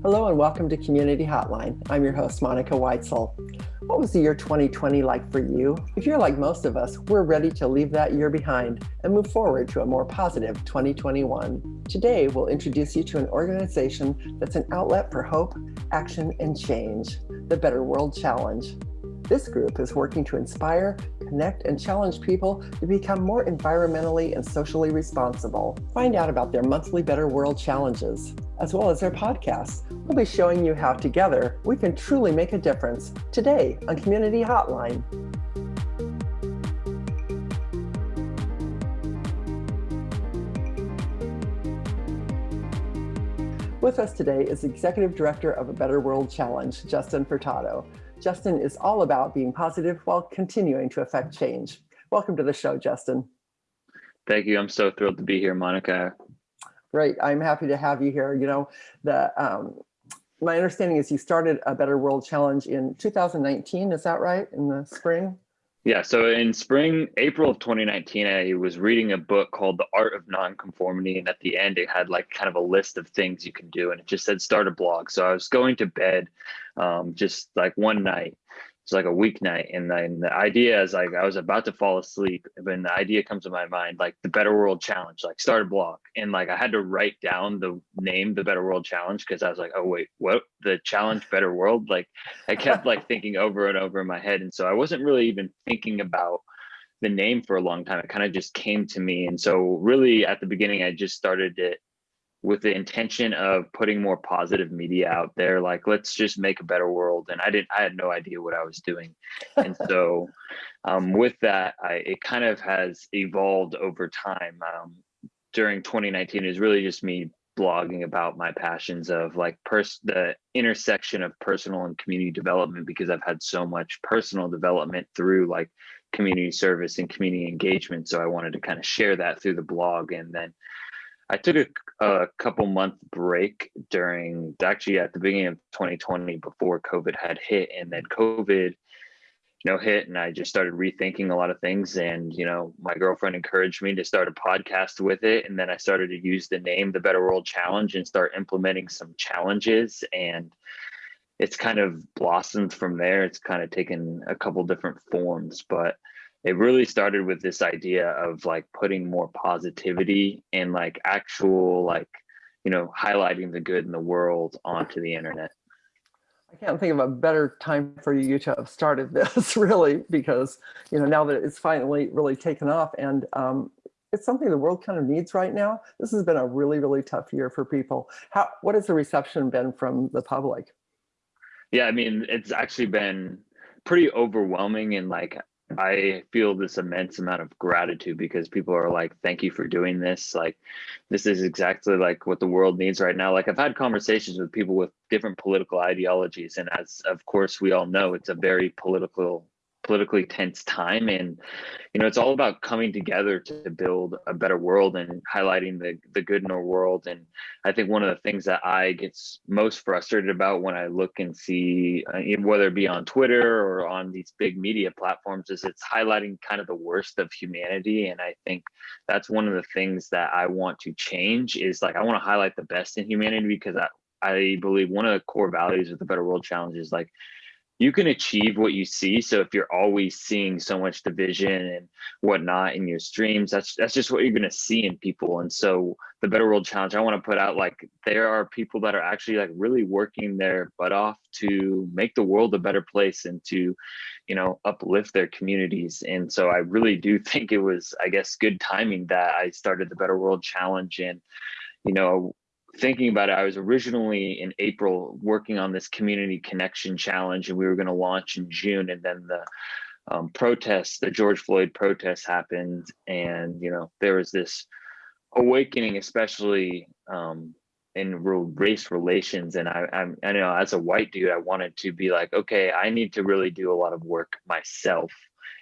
Hello and welcome to Community Hotline. I'm your host, Monica Weitzel. What was the year 2020 like for you? If you're like most of us, we're ready to leave that year behind and move forward to a more positive 2021. Today, we'll introduce you to an organization that's an outlet for hope, action, and change, the Better World Challenge. This group is working to inspire, connect, and challenge people to become more environmentally and socially responsible. Find out about their monthly Better World challenges, as well as their podcasts. We'll be showing you how together we can truly make a difference today on Community Hotline. With us today is Executive Director of a Better World Challenge, Justin Furtado. Justin is all about being positive while continuing to affect change. Welcome to the show, Justin. Thank you. I'm so thrilled to be here, Monica. Great. I'm happy to have you here. You know, the um, my understanding is you started a Better World Challenge in 2019. Is that right? In the spring? Yeah, so in spring, April of 2019, I was reading a book called The Art of Nonconformity. And at the end, it had like kind of a list of things you can do. And it just said start a blog. So I was going to bed um, just like one night it's like a weeknight and then the idea is like i was about to fall asleep and the idea comes to my mind like the better world challenge like start a blog and like i had to write down the name the better world challenge because i was like oh wait what? The challenge better world? Like i kept like thinking over and over in my head and so i wasn't really even thinking about the name for a long time. It kind of just came to me and so really at the beginning i just started it with the intention of putting more positive media out there like let's just make a better world. And i didn't i had no idea what i was doing. And so um, with that I, it kind of has evolved over time. Um, during 2019 is really just me blogging about my passions of like pers- the intersection of personal and community development because i've had so much personal development through like community service and community engagement. So i wanted to kind of share that through the blog and then I took a, a, couple month break during actually at the beginning of 2020 before COVID had hit, and then COVID, you know, hit, and I just started rethinking a lot of things. And you know, my girlfriend encouraged me to start a podcast with it, and then I started to use the name the Better World Challenge and start implementing some challenges and. It's kind of blossomed from there. It's kind of taken a couple different forms, but it really started with this idea of like putting more positivity and like actual like you know highlighting the good in the world onto the internet. I can't think of a better time for you to have started this really because you know now that it's finally really taken off and um, it's something the world kind of needs right now this has been a really really tough year for people. How what has the reception been from the public? Yeah i mean it's actually been pretty overwhelming and like I feel this immense amount of gratitude because people are like, thank you for doing this. Like, this is exactly like what the world needs right now. Like, I've had conversations with people with different political ideologies. And as of course we all know, it's a very political politically tense time. And you know it's all about coming together to build a better world and highlighting the the good in our world. And i think one of the things that i get most frustrated about when i look and see uh, whether it be on twitter or on these big media platforms is it's highlighting kind of the worst of humanity. And i think that's one of the things that i want to change is like i want to highlight the best in humanity because i I believe one of the core values of the Better World Challenge is like you can achieve what you see. So if you're always seeing so much division and whatnot in your streams, that's that's just what you're gonna see in people. And so the Better World Challenge, I want to put out like there are people that are actually like really working their butt off to make the world a better place and to, you know, uplift their communities. And so I really do think it was, I guess, good timing that I started the Better World Challenge and you know thinking about it, I was originally in April working on this community connection challenge, and we were going to launch in June, and then the um, protests, the George Floyd protests happened, and you know there was this awakening, especially um, in race relations. And I, I'm, I know as a white dude, I wanted to be like, okay, I need to really do a lot of work myself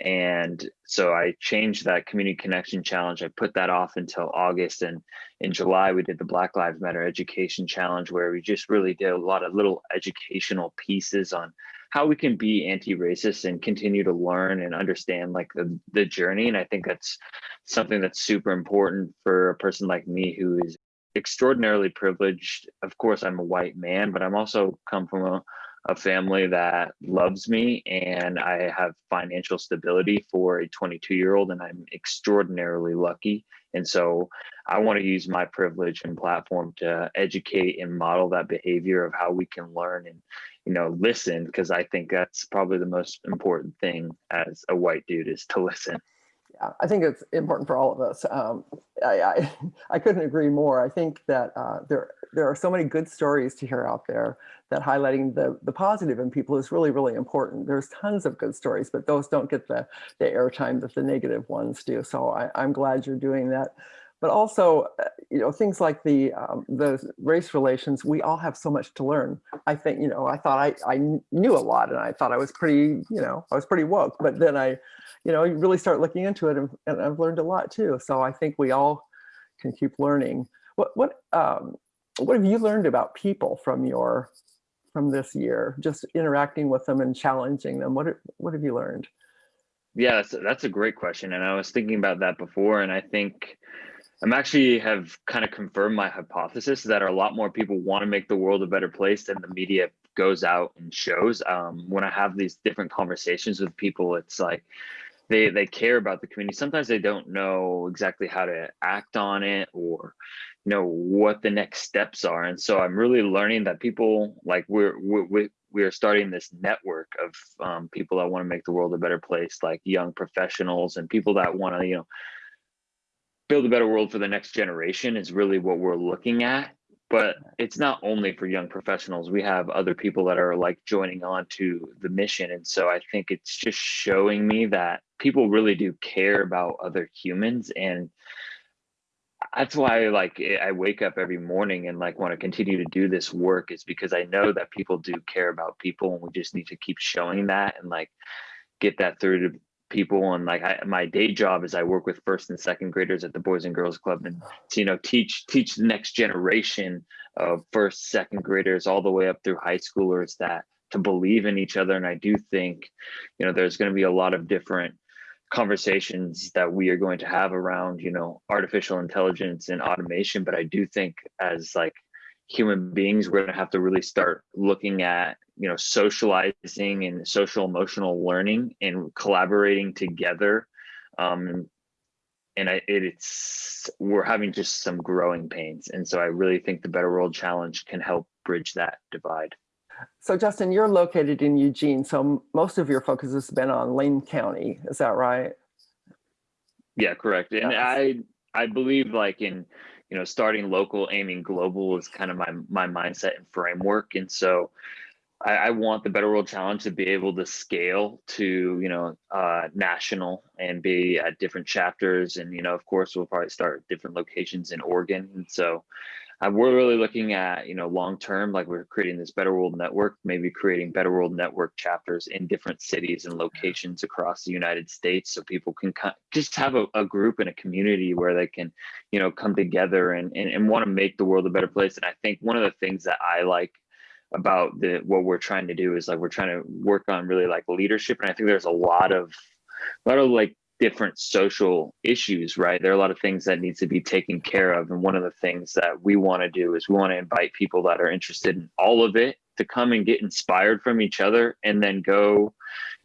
and so I changed that community connection challenge. I put that off until August. And in July, we did the Black Lives Matter Education Challenge, where we just really did a lot of little educational pieces on how we can be anti-racist and continue to learn and understand like the, the journey. And I think that's something that's super important for a person like me who is extraordinarily privileged. Of course, I'm a white man, but I'm also come from a, a family that loves me and I have financial stability for a 22 year old, and I'm extraordinarily lucky. And so I want to use my privilege and platform to educate and model that behavior of how we can learn and you know listen because I think that's probably the most important thing as a white dude is to listen. I think it's important for all of us. Um, I, I, I couldn't agree more. I think that uh, there there are so many good stories to hear out there that highlighting the the positive in people is really really important. There's tons of good stories, but those don't get the the airtime that the negative ones do. So I, I'm glad you're doing that but also, uh, you know, things like the um, the race relations, we all have so much to learn. I think, you know, I thought I, I knew a lot and I thought I was pretty, you know, I was pretty woke, but then I, you know, you really start looking into it and, and I've learned a lot too. So I think we all can keep learning. What, what, um, what have you learned about people from your, from this year, just interacting with them and challenging them? What, what have you learned? Yeah, that's, that's a great question. And I was thinking about that before. And I think, I'm actually have kind of confirmed my hypothesis that a lot more people want to make the world a better place than the media goes out and shows. Um, when I have these different conversations with people, it's like they they care about the community. Sometimes they don't know exactly how to act on it or know what the next steps are. And so I'm really learning that people like we're we're we are starting this network of um, people that want to make the world a better place, like young professionals and people that want to you know build a better world for the next generation is really what we're looking at but it's not only for young professionals. We have other people that are like joining on to the mission and so i think it's just showing me that people really do care about other humans and that's why like i wake up every morning and like want to continue to do this work is because i know that people do care about people and we just need to keep showing that and like get that through to people and like I, my day job is I work with first and second graders at the Boys and Girls Club and to, you know teach teach the next generation of first second graders all the way up through high schoolers that to believe in each other. And I do think you know there's going to be a lot of different conversations that we are going to have around you know artificial intelligence and automation. But I do think as like human beings we're going to have to really start looking at you know socializing and social emotional learning and collaborating together. Um, and I, it, it's we're having just some growing pains. And so i really think the better world challenge can help bridge that divide. So justin you're located in eugene so most of your focus has been on lane county. Is that right? Yeah correct. And i i believe like in you know starting local aiming global is kind of my my mindset and framework and so I, I, want the Better World Challenge to be able to scale to, you know, uh, national and be at different chapters. And, you know, of course, we'll probably start different locations in Oregon. And so uh, we're really looking at, you know, long term, like we're creating this Better World Network, maybe creating Better World Network chapters in different cities and locations across the United States so people can just have a, a group and a community where they can, you know, come together and, and, and want to make the world a better place. And I think one of the things that I like about the what we're trying to do is like we're trying to work on really like leadership and i think there's a lot of a lot of like different social issues right? There are a lot of things that needs to be taken care of. And one of the things that we want to do is we want to invite people that are interested in all of it to come and get inspired from each other and then go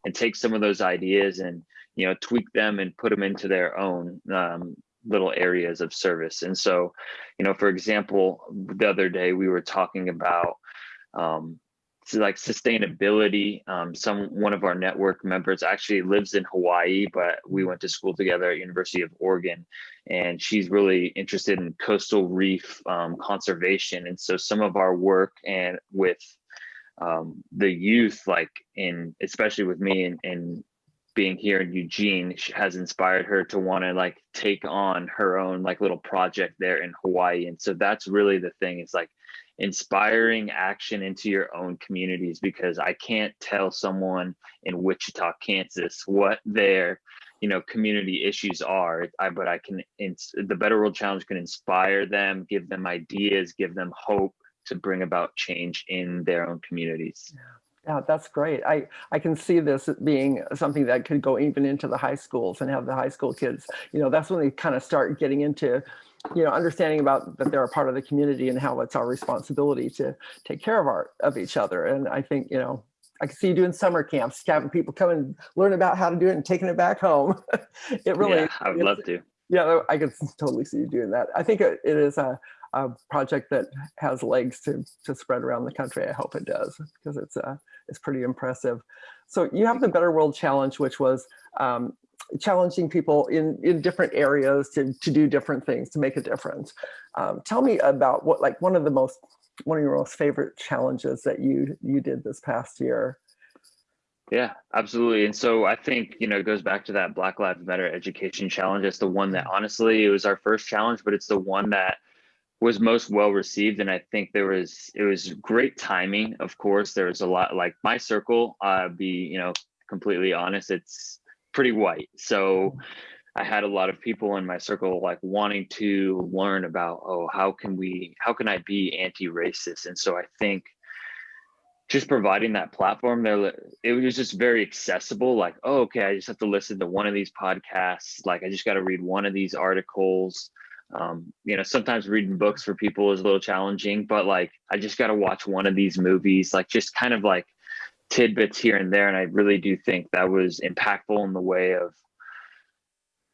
and take some of those ideas and you know tweak them and put them into their own um, little areas of service. And so you know for example the other day we were talking about um, like sustainability. Um, some one of our network members actually lives in Hawaii, but we went to school together at University of Oregon, and she's really interested in coastal reef um, conservation. And so some of our work and with um, the youth, like in especially with me and, and being here in Eugene has inspired her to want to like take on her own like little project there in Hawaii. And so that's really the thing. It's like inspiring action into your own communities because I can't tell someone in Wichita, Kansas what their you know community issues are I, but i can the better world challenge can inspire them give them ideas give them hope to bring about change in their own communities yeah, that's great. I, I can see this being something that could go even into the high schools and have the high school kids, you know, that's when they kind of start getting into you know, understanding about that they're a part of the community and how it's our responsibility to take care of our of each other. And I think, you know, I can see you doing summer camps, having people come and learn about how to do it and taking it back home. it really, yeah, I would love to. Yeah, I could totally see you doing that. I think it is a, a project that has legs to to spread around the country. I hope it does because it's uh, it's pretty impressive. So you have the Better World Challenge, which was um, challenging people in in different areas to to do different things to make a difference. Um, tell me about what like one of the most one of your most favorite challenges that you you did this past year. Yeah, absolutely. And so I think, you know, it goes back to that Black Lives Matter education challenge. It's the one that honestly, it was our first challenge, but it's the one that was most well received and i think there was it was great timing of course there was a lot like my circle uh be you know completely honest it's pretty white. So i had a lot of people in my circle like wanting to learn about oh how can we how can i be anti-racist? And so i think just providing that platform there it was just very accessible like oh okay i just have to listen to one of these podcasts like i just got to read one of these articles. Um, you know sometimes reading books for people is a little challenging but like i just got to watch one of these movies like just kind of like tidbits here and there and i really do think that was impactful in the way of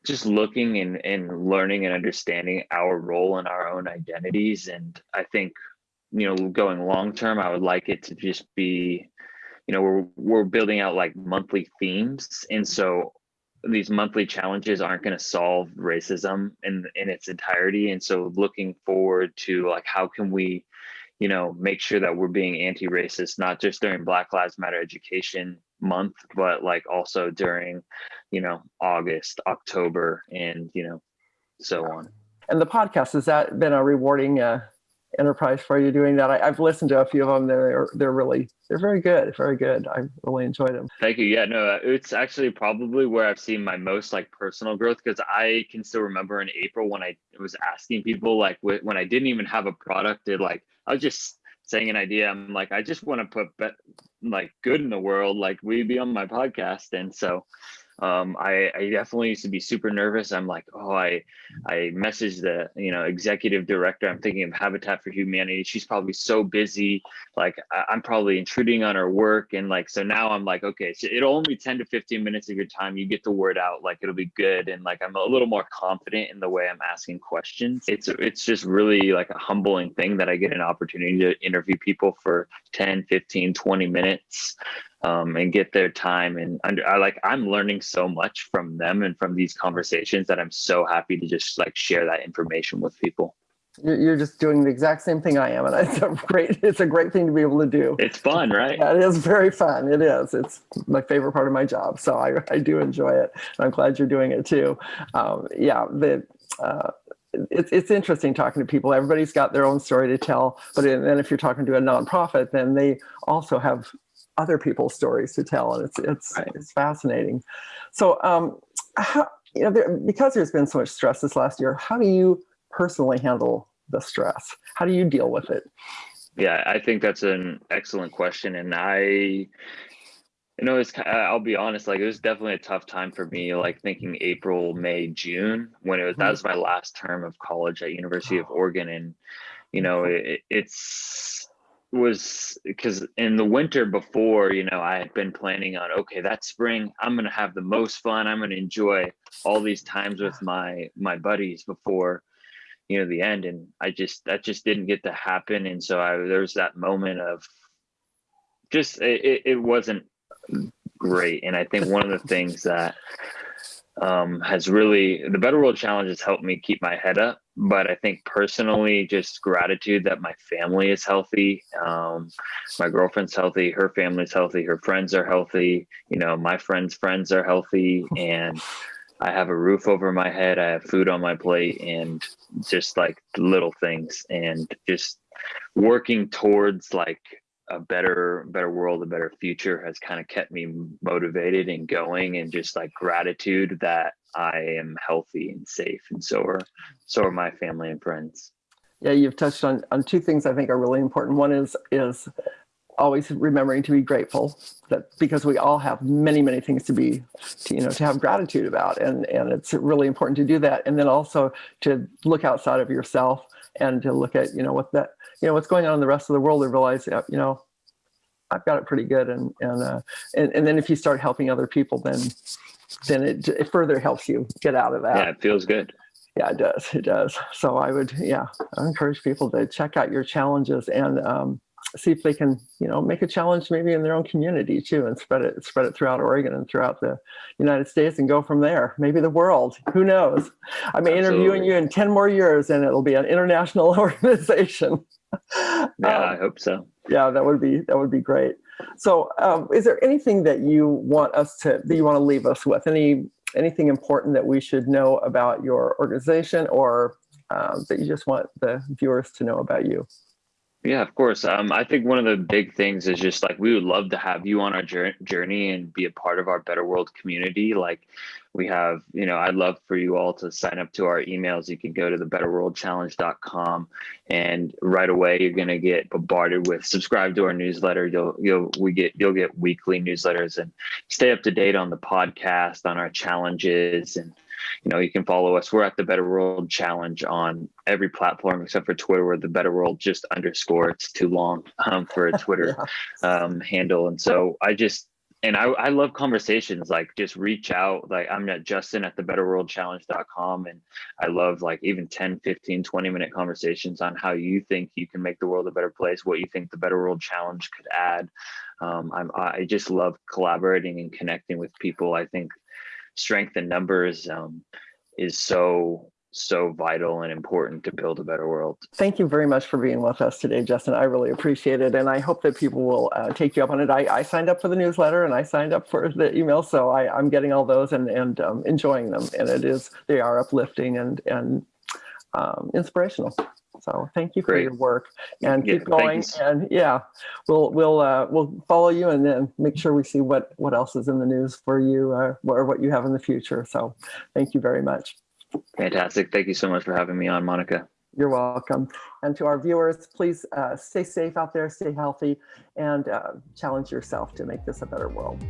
just looking and, and learning and understanding our role and our own identities. And i think you know going long term i would like it to just be you know we're we're building out like monthly themes. And so these monthly challenges aren't going to solve racism in in its entirety. And so looking forward to like how can we you know make sure that we're being anti-racist not just during black lives matter education month but like also during you know august october and you know so on and the podcast has that been a rewarding uh, enterprise for you doing that. I, have listened to a few of them. They're they're really they're very good, very good. I really enjoyed them. Thank you. Yeah, no, it's actually probably where I've seen my most like personal growth because I can still remember in April when I was asking people like when I didn't even have a product, it like I was just saying an idea. I'm like I just want to put like good in the world. Like we be on my podcast, and so um, I, I, definitely used to be super nervous. I'm like, oh, I, I messaged the, you know, executive director. I'm thinking of Habitat for Humanity. She's probably so busy. Like I, am probably intruding on her work. And like, so now I'm like, okay, so it'll only 10 to 15 minutes of your time. You get the word out, like it'll be good. And like, I'm a little more confident in the way I'm asking questions. It's, it's just really like a humbling thing that I get an opportunity to interview people for 10, 15, 20 minutes um, and get their time. And under, I like I'm learning so much from them and from these conversations that I'm so happy to just like share that information with people. You're just doing the exact same thing I am, and it's a great. It's a great thing to be able to do. It's fun, right? Yeah, it is very fun. It is. It's my favorite part of my job, so I, I do enjoy it. I'm glad you're doing it too. Um, yeah, the uh, it's it's interesting talking to people. Everybody's got their own story to tell, but then if you're talking to a nonprofit, then they also have other people's stories to tell, and it's it's right. it's fascinating. So, um, how, you know, there, because there's been so much stress this last year, how do you personally handle the stress? How do you deal with it? Yeah, I think that's an excellent question, and I, you know, it's I'll be honest, like it was definitely a tough time for me. Like thinking April, May, June, when it was that mm-hmm. was my last term of college at University of Oregon, and you know, it, it's was because in the winter before, you know, I had been planning on okay, that spring I'm gonna have the most fun. I'm gonna enjoy all these times with my my buddies before you know the end, and I just that just didn't get to happen, and so I there was that moment of just it, it wasn't great, and I think one of the things that um, has really the Better World Challenge has helped me keep my head up. But I think personally, just gratitude that my family is healthy. Um, my girlfriend's healthy, her family's healthy, her friends are healthy. You know, my friends' friends are healthy, and I have a roof over my head. I have food on my plate, and just like little things, and just working towards like a better better world a better future has kind of kept me motivated and going and just like gratitude that i am healthy and safe and so are so are my family and friends. Yeah you've touched on on two things i think are really important. One is is always remembering to be grateful that because we all have many many things to be to, you know to have gratitude about and and it's really important to do that. And then also to look outside of yourself and to look at you know what that you know what's going on in the rest of the world and realize you know I've got it pretty good and and uh, and, and then if you start helping other people then then it, it further helps you get out of that yeah it feels good yeah it does it does so I would yeah I encourage people to check out your challenges and um, see if they can, you know, make a challenge maybe in their own community too, and spread it, spread it throughout Oregon and throughout the United States, and go from there. Maybe the world. Who knows? I may Absolutely. interview you in ten more years, and it'll be an international organization. Yeah, um, I hope so. Yeah, that would be that would be great. So, um, is there anything that you want us to that you want to leave us with? Any anything important that we should know about your organization, or um, that you just want the viewers to know about you? Yeah, of course. Um, I think one of the big things is just like we would love to have you on our journey and be a part of our Better World community. Like we have, you know, I'd love for you all to sign up to our emails. You can go to the betterworldchallenge.com and right away you're going to get bombarded with subscribe to our newsletter. You'll you'll we get you'll get weekly newsletters and stay up to date on the podcast, on our challenges and you know, you can follow us. We're at the Better World Challenge on every platform except for Twitter, where the Better World just underscore. It's too long um, for a Twitter yeah. um, handle. And so I just, and I, I love conversations like just reach out like i'm at justin at the betterworldchallenge.com and i love like even 10 15 20 minute conversations on how you think you can make the world a better place what you think the better world challenge could add. Um, I'm, i just love collaborating and connecting with people. I think strength in numbers um, is so so vital and important to build a better world. Thank you very much for being with us today, Justin. I really appreciate it. And I hope that people will uh, take you up on it. I, I, signed up for the newsletter and I signed up for the email. So I, am getting all those and, and um, enjoying them. And it is, they are uplifting and, and um, inspirational. So thank you for Great. your work and yeah, keep going. And yeah, we'll we'll uh, we'll follow you and then make sure we see what what else is in the news for you uh, or what you have in the future. So thank you very much. Fantastic. Thank you so much for having me on, Monica. You're welcome. And to our viewers, please uh, stay safe out there, stay healthy, and uh, challenge yourself to make this a better world.